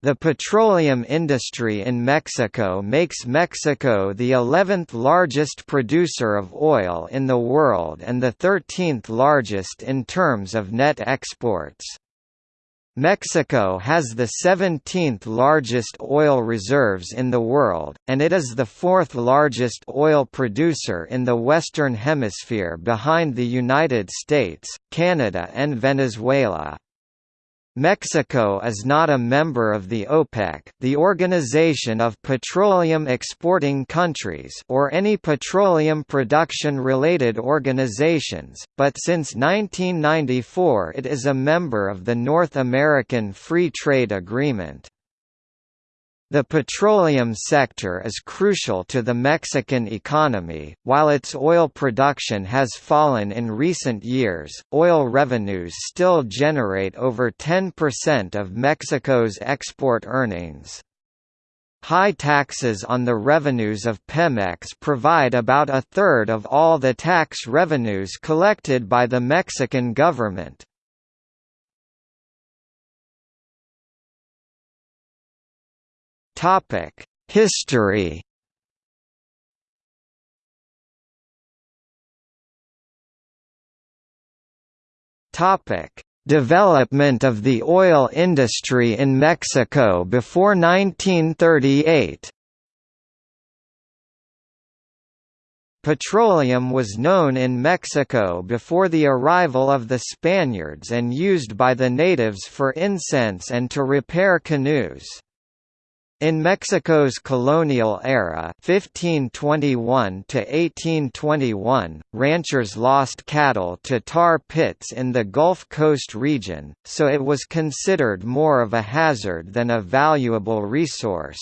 The petroleum industry in Mexico makes Mexico the 11th largest producer of oil in the world and the 13th largest in terms of net exports. Mexico has the 17th largest oil reserves in the world, and it is the fourth largest oil producer in the Western Hemisphere behind the United States, Canada and Venezuela. Mexico is not a member of the OPEC, the Organization of Petroleum Exporting Countries, or any petroleum production-related organizations, but since 1994 it is a member of the North American Free Trade Agreement. The petroleum sector is crucial to the Mexican economy. While its oil production has fallen in recent years, oil revenues still generate over 10% of Mexico's export earnings. High taxes on the revenues of Pemex provide about a third of all the tax revenues collected by the Mexican government. Topic: History. Topic: Development of the oil industry in Mexico before 1938. Petroleum was known in Mexico before the arrival of the Spaniards and used by the natives for incense and to repair canoes. In Mexico's colonial era 1521 to 1821, ranchers lost cattle to tar pits in the Gulf Coast region, so it was considered more of a hazard than a valuable resource.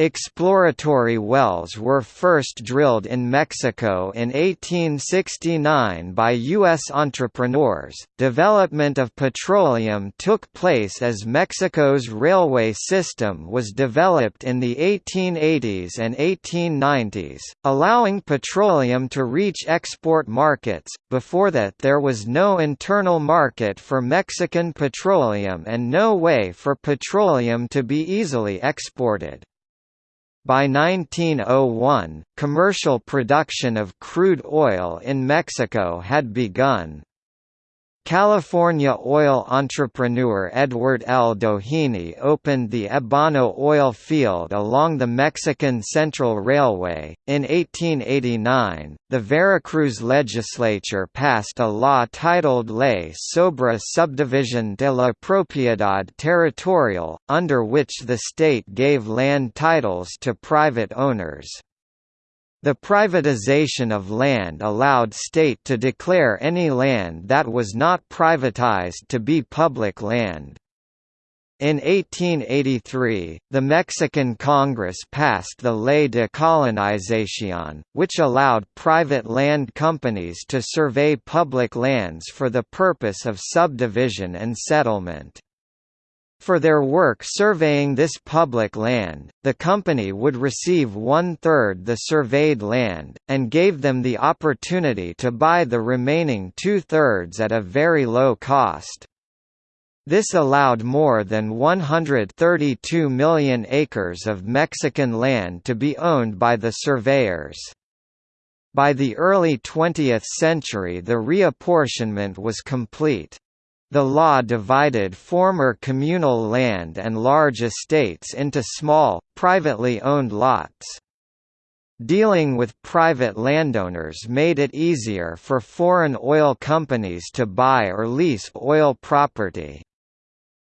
Exploratory wells were first drilled in Mexico in 1869 by U.S. entrepreneurs. Development of petroleum took place as Mexico's railway system was developed in the 1880s and 1890s, allowing petroleum to reach export markets. Before that, there was no internal market for Mexican petroleum and no way for petroleum to be easily exported. By 1901, commercial production of crude oil in Mexico had begun. California oil entrepreneur Edward L. Doheny opened the Ebano oil field along the Mexican Central Railway. In 1889, the Veracruz legislature passed a law titled Ley sobre Subdivisión de la Propiedad Territorial, under which the state gave land titles to private owners. The privatization of land allowed state to declare any land that was not privatized to be public land. In 1883, the Mexican Congress passed the Ley de Colonización, which allowed private land companies to survey public lands for the purpose of subdivision and settlement. For their work surveying this public land, the company would receive one-third the surveyed land, and gave them the opportunity to buy the remaining two-thirds at a very low cost. This allowed more than 132 million acres of Mexican land to be owned by the surveyors. By the early 20th century the reapportionment was complete. The law divided former communal land and large estates into small, privately owned lots. Dealing with private landowners made it easier for foreign oil companies to buy or lease oil property.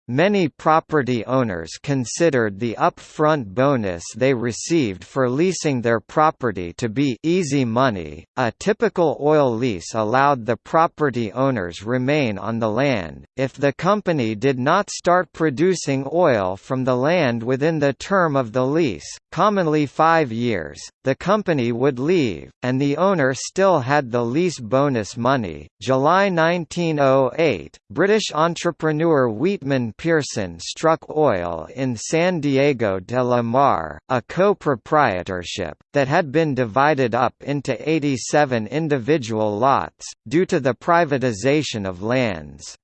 Many property owners considered the upfront bonus they received for leasing their property to be easy money. A typical oil lease allowed the property owners remain on the land. If the company did not start producing oil from the land within the term of the lease, commonly 5 years, the company would leave and the owner still had the lease bonus money. July 1908, British entrepreneur Weetman Pearson struck oil in San Diego de la Mar, a co-proprietorship, that had been divided up into 87 individual lots, due to the privatization of lands.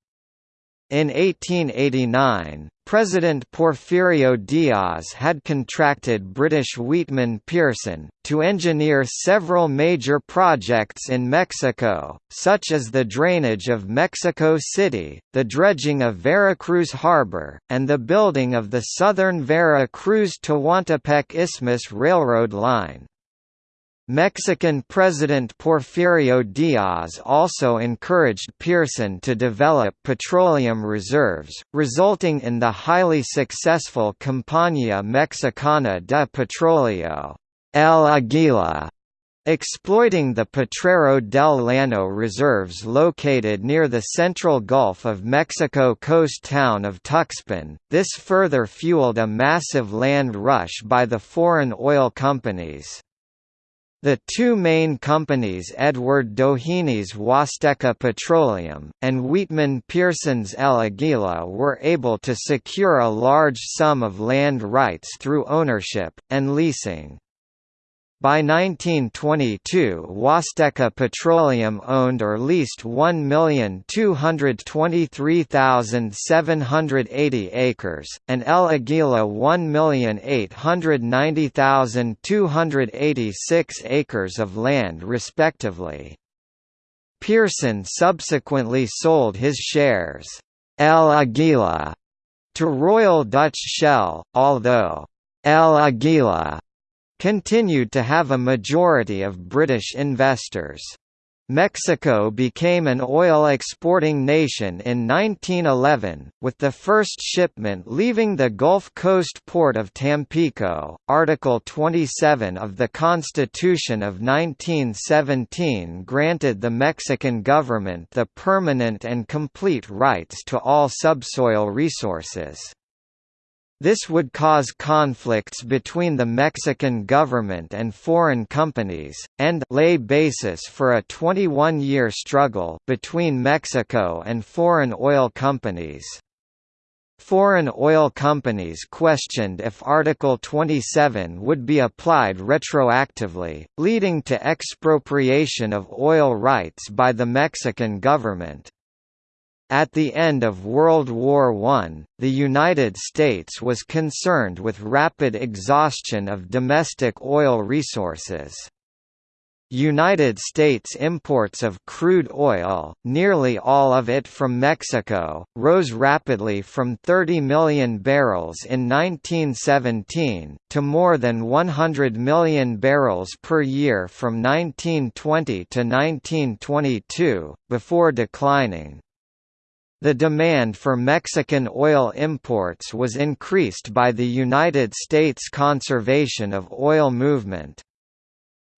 In 1889, President Porfirio Diaz had contracted British Weetman Pearson, to engineer several major projects in Mexico, such as the drainage of Mexico City, the dredging of Veracruz Harbor, and the building of the southern Vera Cruz-Tehuantepec Isthmus Railroad line. Mexican President Porfirio Diaz also encouraged Pearson to develop petroleum reserves, resulting in the highly successful Compañía Mexicana de Petróleo El Águila, exploiting the Potrero del Llano reserves located near the central Gulf of Mexico coast town of Tuxpan. This further fueled a massive land rush by the foreign oil companies. The two main companies Edward Doheny's Huasteca Petroleum, and Weetman Pearson's El Aguila were able to secure a large sum of land rights through ownership, and leasing. By 1922 Huasteca Petroleum owned or leased 1,223,780 acres, and El Aguila 1,890,286 acres of land respectively. Pearson subsequently sold his shares, El Aguila, to Royal Dutch Shell, although El Aguila continued to have a majority of British investors. Mexico became an oil-exporting nation in 1911, with the first shipment leaving the Gulf Coast port of Tampico. Article 27 of the Constitution of 1917 granted the Mexican government the permanent and complete rights to all subsoil resources. This would cause conflicts between the Mexican government and foreign companies, and lay basis for a 21-year struggle between Mexico and foreign oil companies. Foreign oil companies questioned if Article 27 would be applied retroactively, leading to expropriation of oil rights by the Mexican government. At the end of World War I, the United States was concerned with rapid exhaustion of domestic oil resources. United States imports of crude oil, nearly all of it from Mexico, rose rapidly from 30 million barrels in 1917, to more than 100 million barrels per year from 1920 to 1922, before declining. The demand for Mexican oil imports was increased by the United States conservation of oil movement.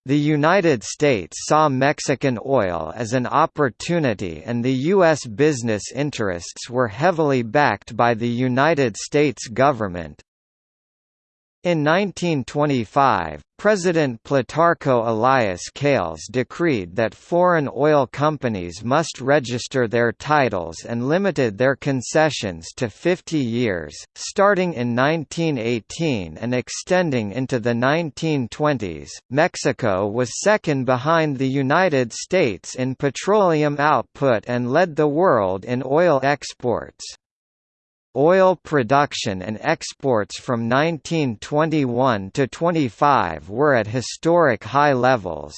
The United States saw Mexican oil as an opportunity and the U.S. business interests were heavily backed by the United States government, in 1925, President Plutarco Elias Calles decreed that foreign oil companies must register their titles and limited their concessions to 50 years, starting in 1918 and extending into the 1920s. Mexico was second behind the United States in petroleum output and led the world in oil exports. Oil production and exports from 1921 to 25 were at historic high levels.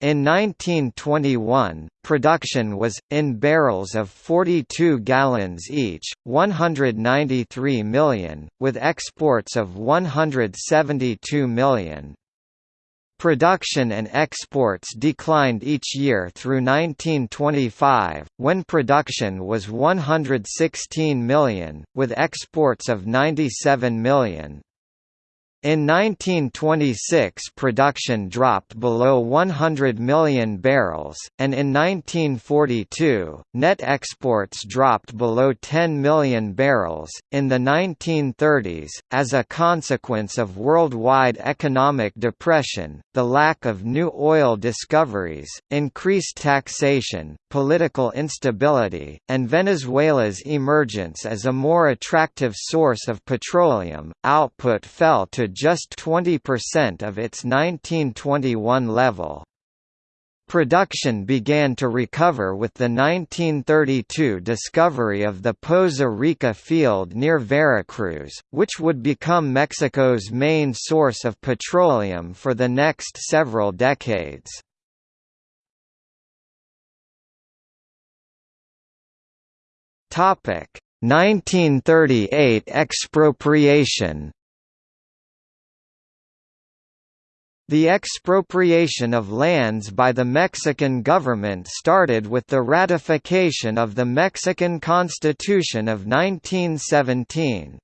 In 1921, production was, in barrels of 42 gallons each, 193 million, with exports of 172 million. Production and exports declined each year through 1925, when production was 116 million, with exports of 97 million. In 1926 production dropped below 100 million barrels, and in 1942, net exports dropped below 10 million barrels. In the 1930s, as a consequence of worldwide economic depression, the lack of new oil discoveries, increased taxation, political instability, and Venezuela's emergence as a more attractive source of petroleum, output fell to just 20% of its 1921 level. Production began to recover with the 1932 discovery of the Poza Rica field near Veracruz, which would become Mexico's main source of petroleum for the next several decades. Topic: 1938 expropriation The expropriation of lands by the Mexican government started with the ratification of the Mexican Constitution of 1917.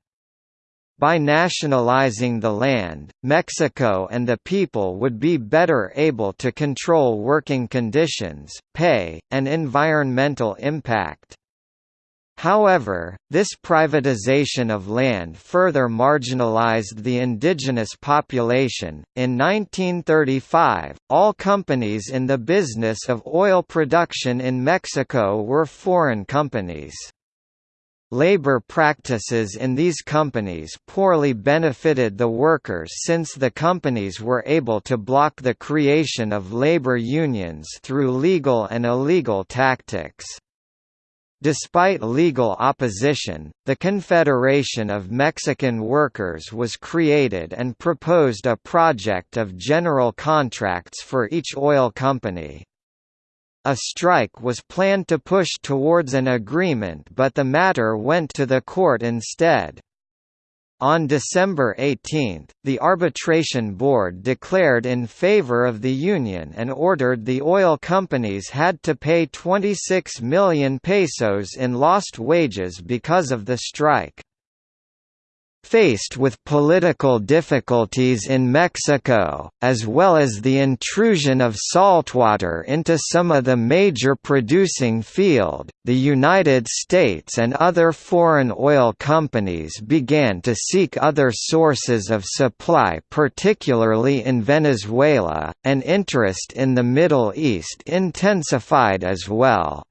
By nationalizing the land, Mexico and the people would be better able to control working conditions, pay, and environmental impact. However, this privatization of land further marginalized the indigenous population. In 1935, all companies in the business of oil production in Mexico were foreign companies. Labor practices in these companies poorly benefited the workers since the companies were able to block the creation of labor unions through legal and illegal tactics. Despite legal opposition, the Confederation of Mexican Workers was created and proposed a project of general contracts for each oil company. A strike was planned to push towards an agreement but the matter went to the court instead. On December 18, the Arbitration Board declared in favor of the union and ordered the oil companies had to pay 26 million pesos in lost wages because of the strike. Faced with political difficulties in Mexico, as well as the intrusion of saltwater into some of the major producing field, the United States and other foreign oil companies began to seek other sources of supply particularly in Venezuela, and interest in the Middle East intensified as well.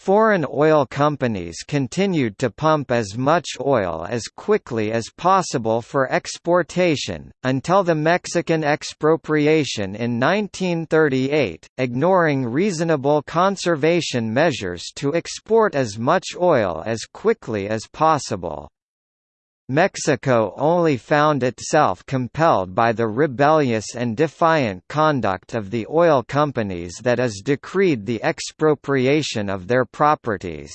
Foreign oil companies continued to pump as much oil as quickly as possible for exportation, until the Mexican expropriation in 1938, ignoring reasonable conservation measures to export as much oil as quickly as possible. Mexico only found itself compelled by the rebellious and defiant conduct of the oil companies that is decreed the expropriation of their properties.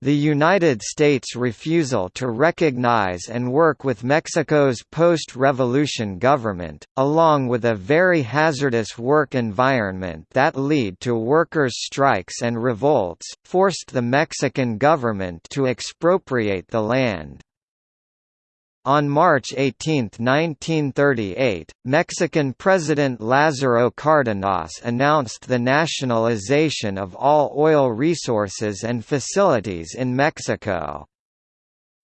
The United States' refusal to recognize and work with Mexico's post-revolution government, along with a very hazardous work environment that lead to workers' strikes and revolts, forced the Mexican government to expropriate the land. On March 18, 1938, Mexican President Lázaro Cárdenas announced the nationalization of all oil resources and facilities in Mexico.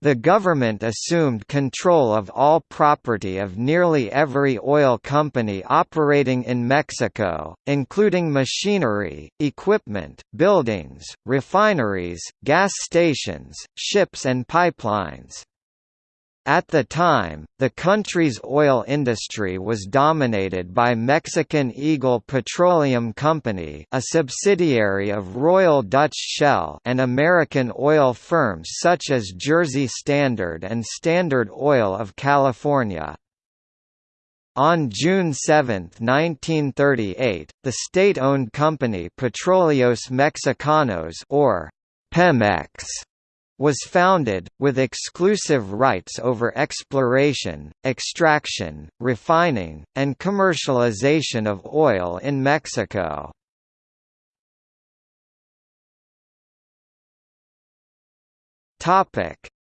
The government assumed control of all property of nearly every oil company operating in Mexico, including machinery, equipment, buildings, refineries, gas stations, ships and pipelines. At the time, the country's oil industry was dominated by Mexican Eagle Petroleum Company a subsidiary of Royal Dutch Shell and American oil firms such as Jersey Standard and Standard Oil of California. On June 7, 1938, the state-owned company Petróleos Mexicanos or Pemex was founded, with exclusive rights over exploration, extraction, refining, and commercialization of oil in Mexico.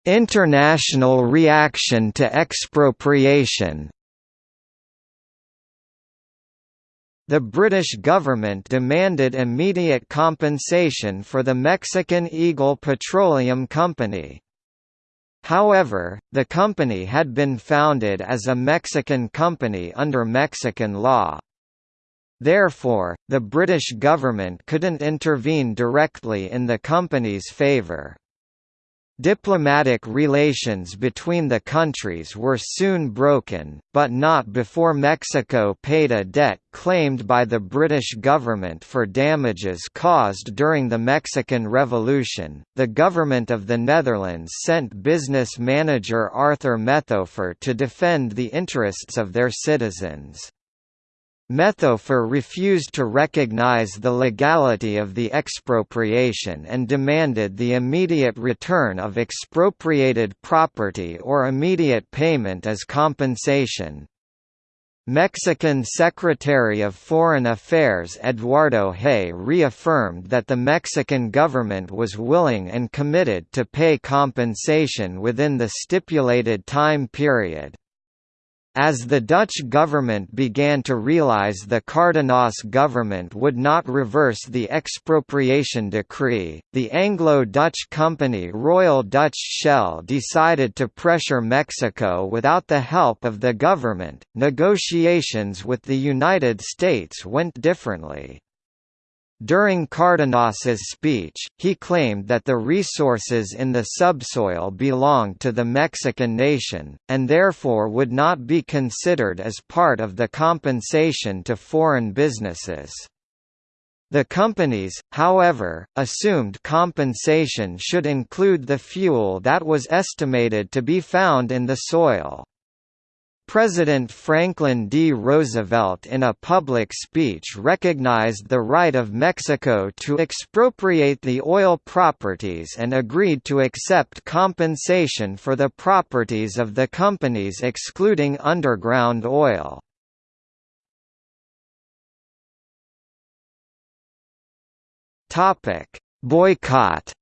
International reaction to expropriation The British government demanded immediate compensation for the Mexican Eagle Petroleum Company. However, the company had been founded as a Mexican company under Mexican law. Therefore, the British government couldn't intervene directly in the company's favour. Diplomatic relations between the countries were soon broken, but not before Mexico paid a debt claimed by the British government for damages caused during the Mexican Revolution. The government of the Netherlands sent business manager Arthur Methofer to defend the interests of their citizens. Methofer refused to recognize the legality of the expropriation and demanded the immediate return of expropriated property or immediate payment as compensation. Mexican Secretary of Foreign Affairs Eduardo Hay reaffirmed that the Mexican government was willing and committed to pay compensation within the stipulated time period. As the Dutch government began to realize the Cardenas government would not reverse the expropriation decree, the Anglo-Dutch company Royal Dutch Shell decided to pressure Mexico without the help of the government. Negotiations with the United States went differently. During Cardenas's speech, he claimed that the resources in the subsoil belonged to the Mexican nation, and therefore would not be considered as part of the compensation to foreign businesses. The companies, however, assumed compensation should include the fuel that was estimated to be found in the soil. President Franklin D. Roosevelt in a public speech recognized the right of Mexico to expropriate the oil properties and agreed to accept compensation for the properties of the companies excluding underground oil. Boycott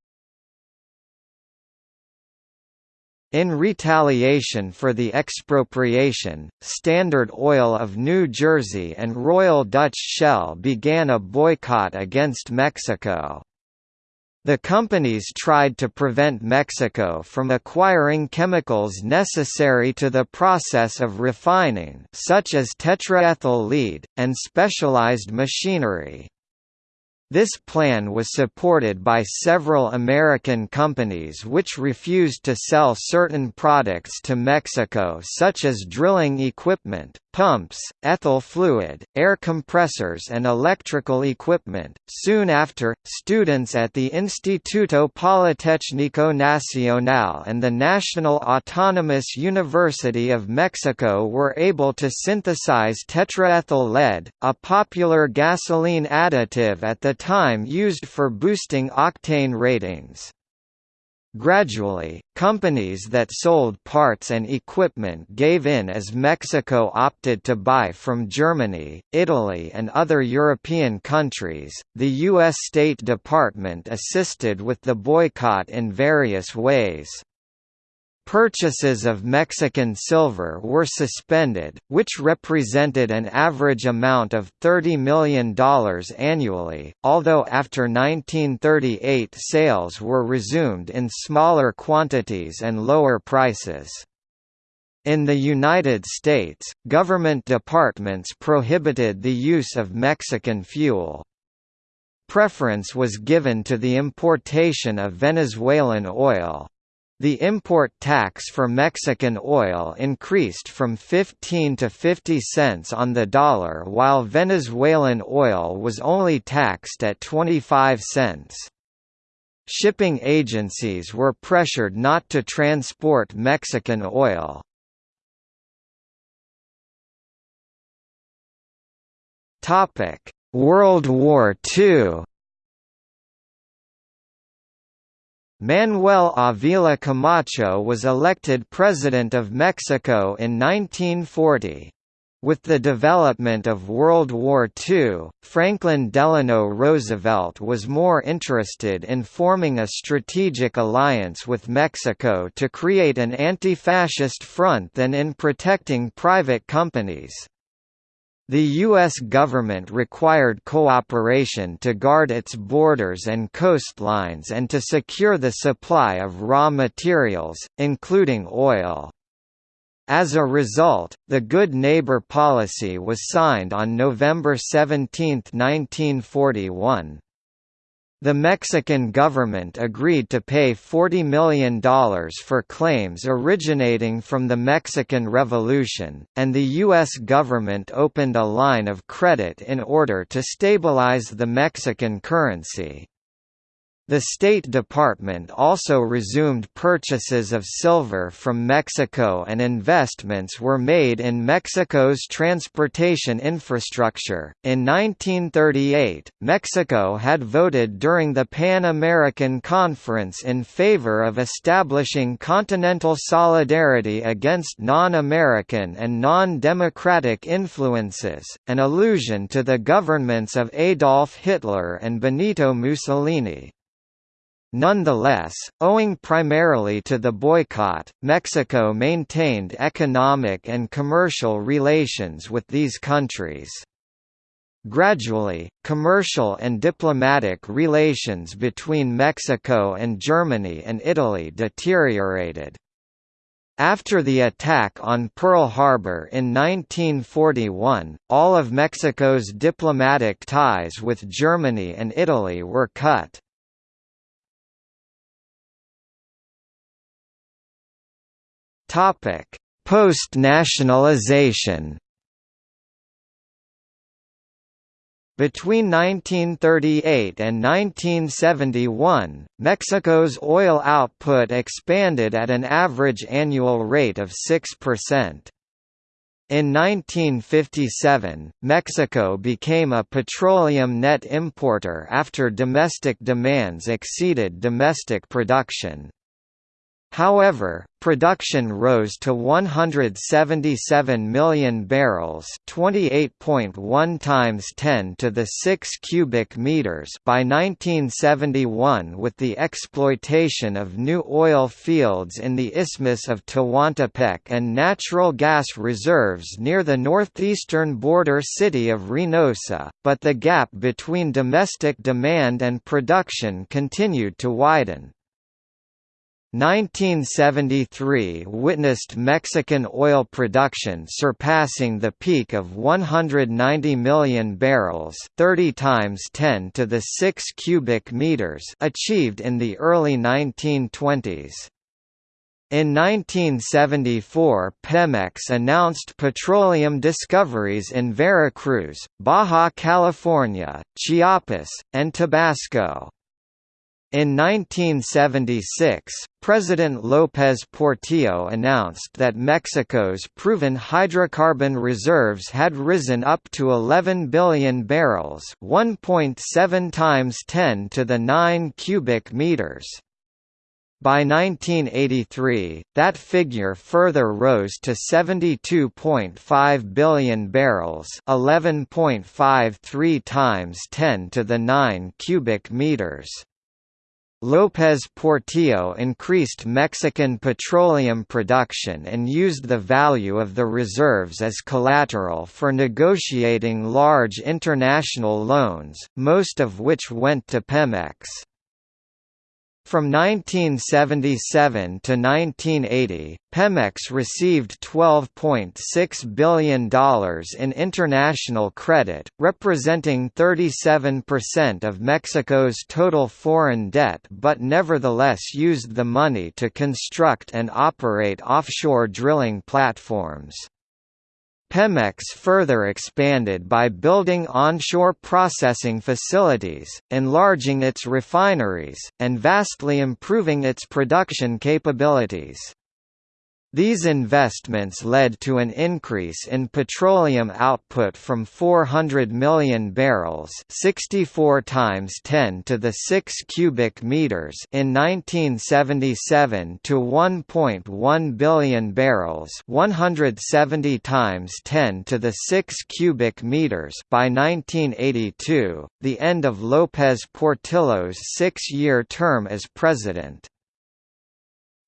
In retaliation for the expropriation, Standard Oil of New Jersey and Royal Dutch Shell began a boycott against Mexico. The companies tried to prevent Mexico from acquiring chemicals necessary to the process of refining such as tetraethyl lead, and specialized machinery. This plan was supported by several American companies which refused to sell certain products to Mexico such as drilling equipment, pumps, ethyl fluid, air compressors and electrical equipment. Soon after, students at the Instituto Politécnico Nacional and the National Autonomous University of Mexico were able to synthesize tetraethyl lead, a popular gasoline additive at the time used for boosting octane ratings. Gradually, companies that sold parts and equipment gave in as Mexico opted to buy from Germany, Italy, and other European countries. The U.S. State Department assisted with the boycott in various ways. Purchases of Mexican silver were suspended, which represented an average amount of $30 million annually, although after 1938 sales were resumed in smaller quantities and lower prices. In the United States, government departments prohibited the use of Mexican fuel. Preference was given to the importation of Venezuelan oil. The import tax for Mexican oil increased from 15 to 50 cents on the dollar while Venezuelan oil was only taxed at 25 cents. Shipping agencies were pressured not to transport Mexican oil. World War II Manuel Avila Camacho was elected President of Mexico in 1940. With the development of World War II, Franklin Delano Roosevelt was more interested in forming a strategic alliance with Mexico to create an anti-fascist front than in protecting private companies. The U.S. government required cooperation to guard its borders and coastlines and to secure the supply of raw materials, including oil. As a result, the Good Neighbor policy was signed on November 17, 1941. The Mexican government agreed to pay $40 million for claims originating from the Mexican Revolution, and the U.S. government opened a line of credit in order to stabilize the Mexican currency. The State Department also resumed purchases of silver from Mexico and investments were made in Mexico's transportation infrastructure. In 1938, Mexico had voted during the Pan American Conference in favor of establishing continental solidarity against non American and non democratic influences, an allusion to the governments of Adolf Hitler and Benito Mussolini. Nonetheless, owing primarily to the boycott, Mexico maintained economic and commercial relations with these countries. Gradually, commercial and diplomatic relations between Mexico and Germany and Italy deteriorated. After the attack on Pearl Harbor in 1941, all of Mexico's diplomatic ties with Germany and Italy were cut. Topic: Post-nationalization. Between 1938 and 1971, Mexico's oil output expanded at an average annual rate of 6%. In 1957, Mexico became a petroleum net importer after domestic demands exceeded domestic production. However, production rose to 177 million barrels, 28.1 times 10 to the 6 cubic meters by 1971 with the exploitation of new oil fields in the Isthmus of Tehuantepec and natural gas reserves near the northeastern border city of Reynosa, but the gap between domestic demand and production continued to widen. 1973 witnessed Mexican oil production surpassing the peak of 190 million barrels 30 times 10 to the 6 cubic meters achieved in the early 1920s. In 1974 Pemex announced petroleum discoveries in Veracruz, Baja California, Chiapas, and Tabasco. In 1976, President López Portillo announced that Mexico's proven hydrocarbon reserves had risen up to 11 billion barrels 1.7 times 10 to the 9 cubic meters. By 1983, that figure further rose to 72.5 billion barrels 11.53 times 10 to the 9 cubic meters. López Portillo increased Mexican petroleum production and used the value of the reserves as collateral for negotiating large international loans, most of which went to Pemex. From 1977 to 1980, Pemex received $12.6 billion in international credit, representing 37% of Mexico's total foreign debt but nevertheless used the money to construct and operate offshore drilling platforms. Pemex further expanded by building onshore processing facilities, enlarging its refineries, and vastly improving its production capabilities. These investments led to an increase in petroleum output from 400 million barrels 64 times 10 to the 6 cubic meters in 1977 to 1.1 billion barrels 170 times 10 to the 6 cubic meters by 1982, the end of López Portillo's six-year term as president.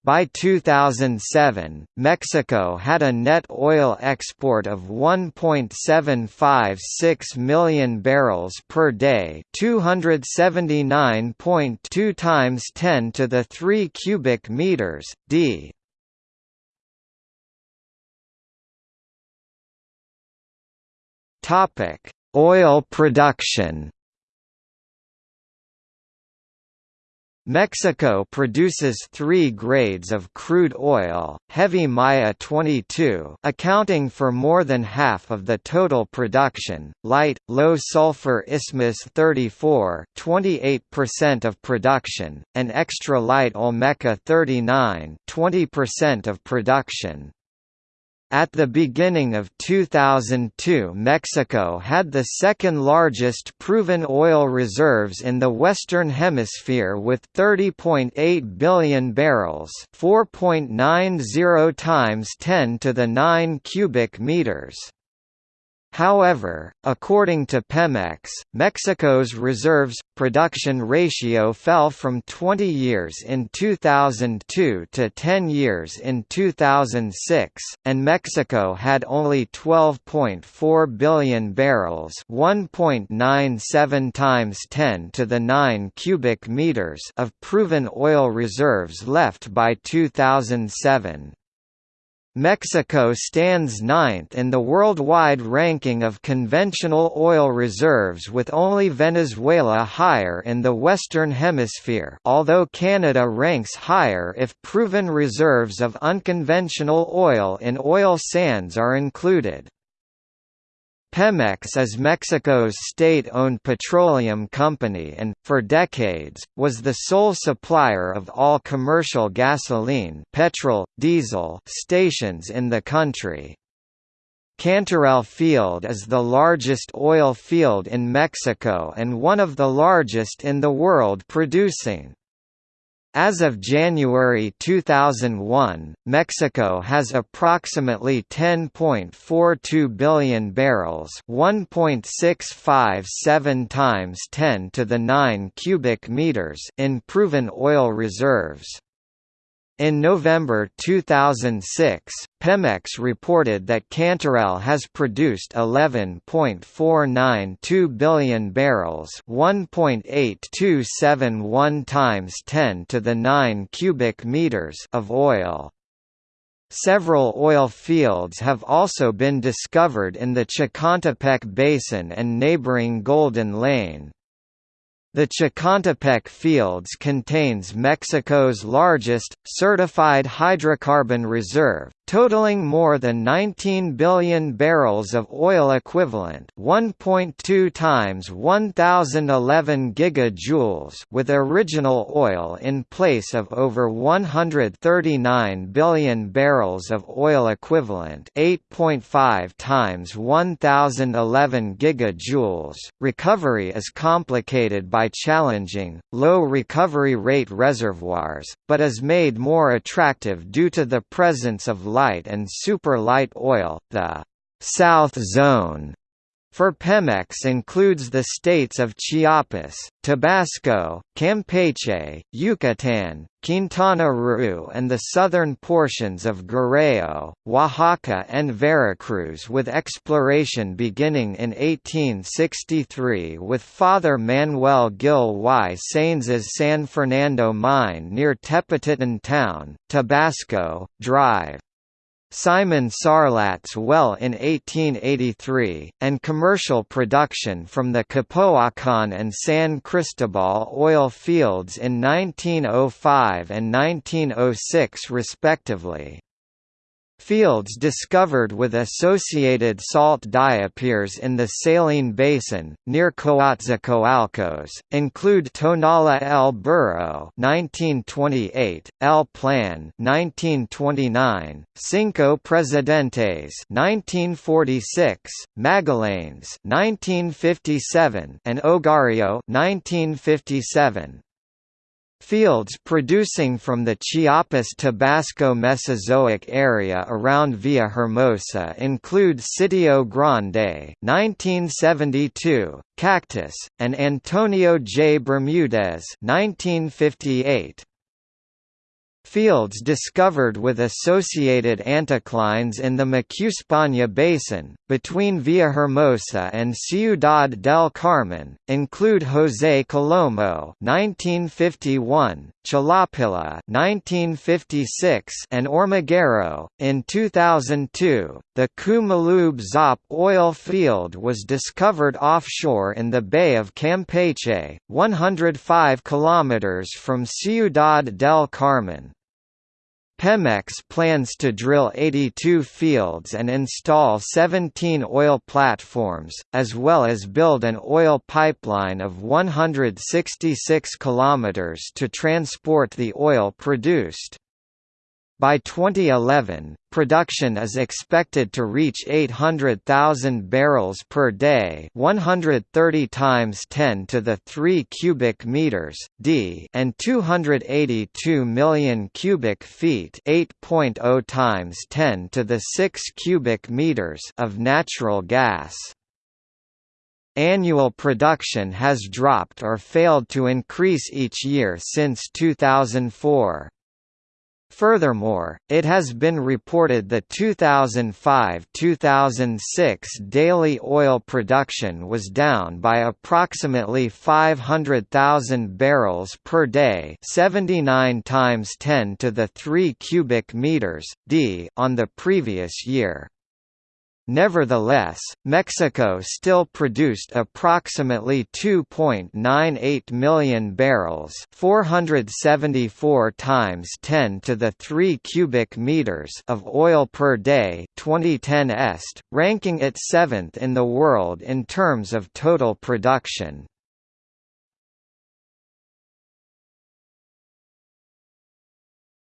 By 2007, Mexico had a net oil export of 1.756 million barrels per day, 279.2 times 10 to the 3 cubic meters d. Topic: Oil production. Mexico produces three grades of crude oil, heavy Maya 22 accounting for more than half of the total production, light, low sulfur Isthmus 34 28% of production, and extra light Olmeca 39 20% of production. At the beginning of 2002 Mexico had the second largest proven oil reserves in the Western Hemisphere with 30.8 billion barrels 4.90 times 10 to the 9 cubic meters. However, according to Pemex, Mexico's reserves production ratio fell from 20 years in 2002 to 10 years in 2006, and Mexico had only 12.4 billion barrels, 1.97 times 10 to the 9 cubic meters of proven oil reserves left by 2007. Mexico stands ninth in the worldwide ranking of conventional oil reserves with only Venezuela higher in the Western Hemisphere although Canada ranks higher if proven reserves of unconventional oil in oil sands are included. Pemex is Mexico's state-owned petroleum company and, for decades, was the sole supplier of all commercial gasoline petrol, diesel stations in the country. Cantarell Field is the largest oil field in Mexico and one of the largest in the world producing as of January 2001, Mexico has approximately 10.42 billion barrels, 1.657 times 10 to the 9 cubic meters in proven oil reserves. In November 2006, Pemex reported that Cantarell has produced 11.492 billion barrels, 1.8271 times 10 to the 9 cubic meters of oil. Several oil fields have also been discovered in the Chicontepec Basin and neighboring Golden Lane. The Chicontepec Fields contains Mexico's largest, certified hydrocarbon reserve, totaling more than 19 billion barrels of oil equivalent 1.2 times 1011 gigajoules with original oil in place of over 139 billion barrels of oil equivalent 8.5 times 1011 gigajoules. Recovery is complicated by challenging, low recovery rate reservoirs, but is made more attractive due to the presence of light and super light oil. The South Zone for Pemex includes the states of Chiapas, Tabasco, Campeche, Yucatan, Quintana Roo and the southern portions of Guerrero, Oaxaca and Veracruz with exploration beginning in 1863 with Father Manuel Gil y Saines's San Fernando mine near Tepatitlán town, Tabasco, Drive. Simon Sarlat's well in 1883, and commercial production from the Capoacan and San Cristobal oil fields in 1905 and 1906 respectively. Fields discovered with associated salt diapirs in the Saline Basin, near Coatzacoalcos, include Tonala El Burro 1928, El Plan 1929, Cinco Presidentes 1946, Magallanes 1957, and Ogarrio 1957. Fields producing from the Chiapas-Tabasco Mesozoic area around Villahermosa include Sitio Grande 1972, Cactus, and Antonio J. Bermudez 1958. Fields discovered with associated anticlines in the Macuspana Basin, between Villahermosa and Ciudad del Carmen, include José Colomo (1951), Chalapilla (1956), and Hormiguero. In 2002, the Cumalub Zop oil field was discovered offshore in the Bay of Campeche, 105 kilometers from Ciudad del Carmen. Pemex plans to drill 82 fields and install 17 oil platforms, as well as build an oil pipeline of 166 kilometers to transport the oil produced. By 2011, production is expected to reach 800,000 barrels per day, 130 times 10 to the 3 cubic meters d, and 282 million cubic feet, 8.0 times 10 to the 6 cubic meters of natural gas. Annual production has dropped or failed to increase each year since 2004. Furthermore, it has been reported that 2005–2006 daily oil production was down by approximately 500,000 barrels per day, 79 times 10 to the 3 cubic meters d on the previous year. Nevertheless, Mexico still produced approximately 2.98 million barrels, 474 times 10 to the 3 cubic meters of oil per day, 2010 est, ranking it 7th in the world in terms of total production.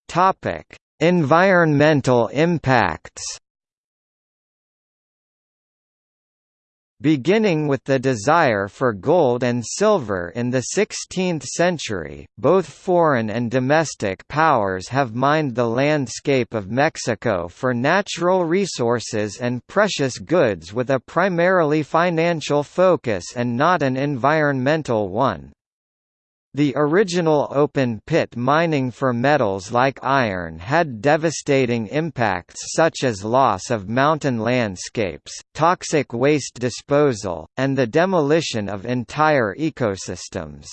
Topic: Environmental impacts. Beginning with the desire for gold and silver in the 16th century, both foreign and domestic powers have mined the landscape of Mexico for natural resources and precious goods with a primarily financial focus and not an environmental one. The original open-pit mining for metals like iron had devastating impacts such as loss of mountain landscapes, toxic waste disposal, and the demolition of entire ecosystems.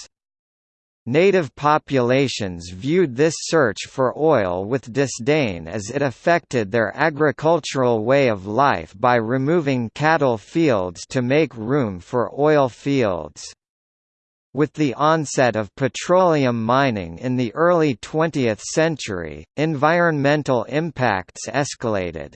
Native populations viewed this search for oil with disdain as it affected their agricultural way of life by removing cattle fields to make room for oil fields. With the onset of petroleum mining in the early 20th century, environmental impacts escalated.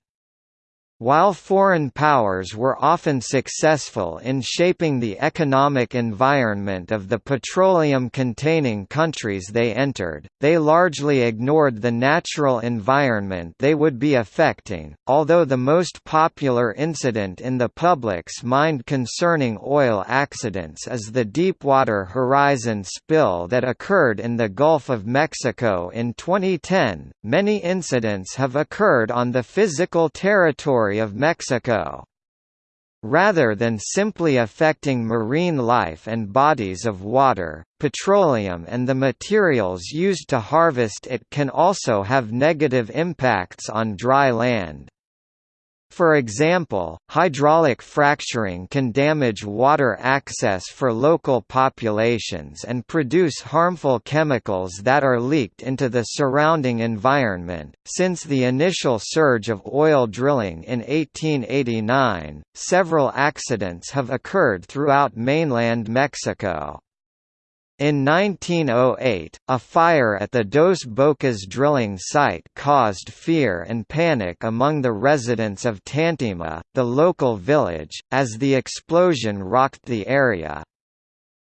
While foreign powers were often successful in shaping the economic environment of the petroleum-containing countries they entered, they largely ignored the natural environment they would be affecting, although the most popular incident in the public's mind concerning oil accidents is the Deepwater Horizon spill that occurred in the Gulf of Mexico in 2010. Many incidents have occurred on the physical of Mexico. Rather than simply affecting marine life and bodies of water, petroleum and the materials used to harvest it can also have negative impacts on dry land. For example, hydraulic fracturing can damage water access for local populations and produce harmful chemicals that are leaked into the surrounding environment. Since the initial surge of oil drilling in 1889, several accidents have occurred throughout mainland Mexico. In 1908, a fire at the Dos Bocas drilling site caused fear and panic among the residents of Tantima, the local village, as the explosion rocked the area.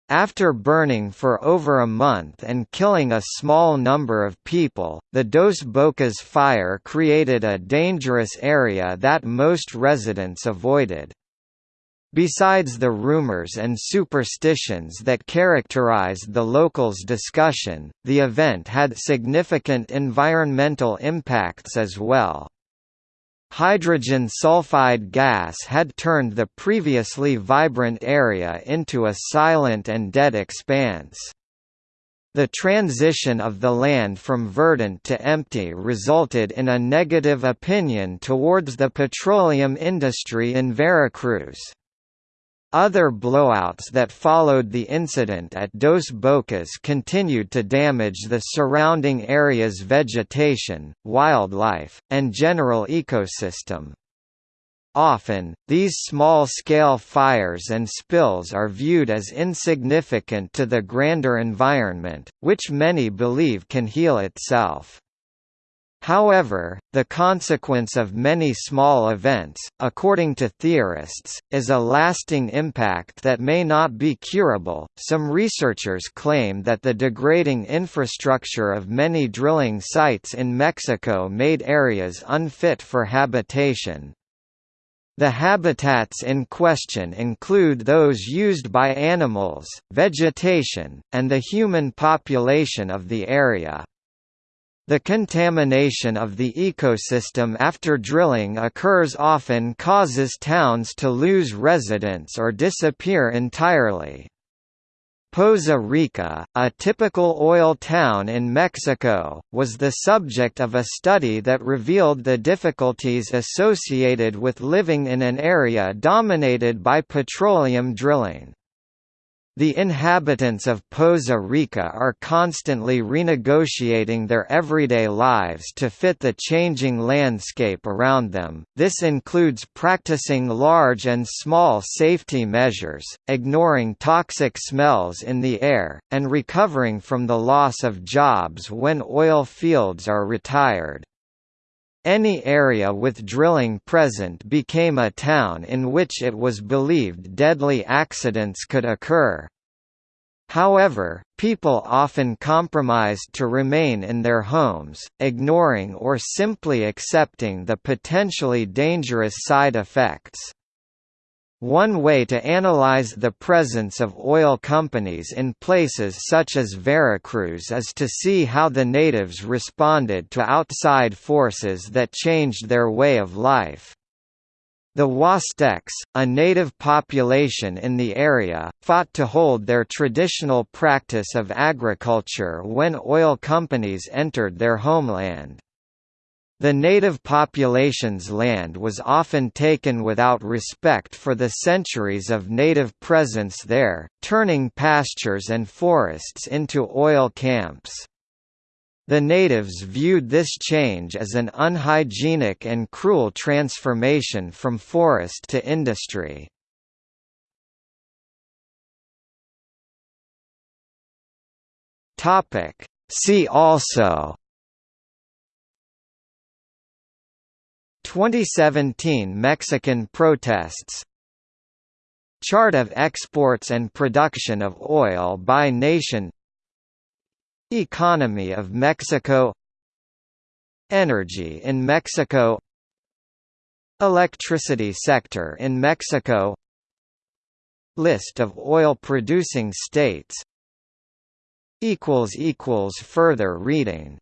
After burning for over a month and killing a small number of people, the Dos Bocas fire created a dangerous area that most residents avoided. Besides the rumors and superstitions that characterized the locals' discussion, the event had significant environmental impacts as well. Hydrogen sulfide gas had turned the previously vibrant area into a silent and dead expanse. The transition of the land from verdant to empty resulted in a negative opinion towards the petroleum industry in Veracruz. Other blowouts that followed the incident at Dos Bocas continued to damage the surrounding area's vegetation, wildlife, and general ecosystem. Often, these small-scale fires and spills are viewed as insignificant to the grander environment, which many believe can heal itself. However, the consequence of many small events, according to theorists, is a lasting impact that may not be curable. Some researchers claim that the degrading infrastructure of many drilling sites in Mexico made areas unfit for habitation, the habitats in question include those used by animals, vegetation, and the human population of the area. The contamination of the ecosystem after drilling occurs often causes towns to lose residents or disappear entirely. Poza Rica, a typical oil town in Mexico, was the subject of a study that revealed the difficulties associated with living in an area dominated by petroleum drilling. The inhabitants of Poza Rica are constantly renegotiating their everyday lives to fit the changing landscape around them. This includes practicing large and small safety measures, ignoring toxic smells in the air, and recovering from the loss of jobs when oil fields are retired. Any area with drilling present became a town in which it was believed deadly accidents could occur. However, people often compromised to remain in their homes, ignoring or simply accepting the potentially dangerous side effects. One way to analyze the presence of oil companies in places such as Veracruz is to see how the natives responded to outside forces that changed their way of life. The Huastecs, a native population in the area, fought to hold their traditional practice of agriculture when oil companies entered their homeland. The native population's land was often taken without respect for the centuries of native presence there, turning pastures and forests into oil camps. The natives viewed this change as an unhygienic and cruel transformation from forest to industry. See also 2017 Mexican protests. Chart of exports and production of oil by nation. Economy of Mexico. Energy in Mexico. Electricity sector in Mexico. List of oil-producing states. Further reading